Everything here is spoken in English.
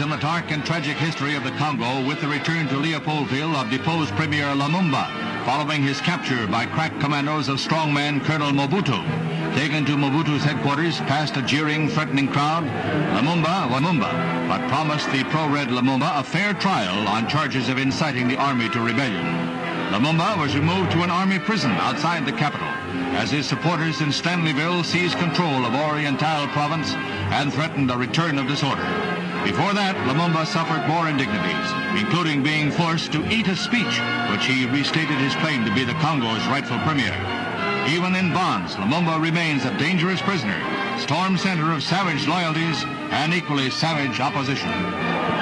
in the dark and tragic history of the Congo with the return to Leopoldville of deposed Premier Lumumba following his capture by crack commandos of strongman Colonel Mobutu. Taken to Mobutu's headquarters past a jeering, threatening crowd, Lumumba, Lumumba, but promised the pro-red Lumumba a fair trial on charges of inciting the army to rebellion. Lumumba was removed to an army prison outside the capital as his supporters in Stanleyville seized control of Oriental province and threatened a return of disorder. Before that, Lumumba suffered more indignities, including being forced to eat a speech, which he restated his claim to be the Congo's rightful premier. Even in bonds, Lumumba remains a dangerous prisoner, storm center of savage loyalties and equally savage opposition.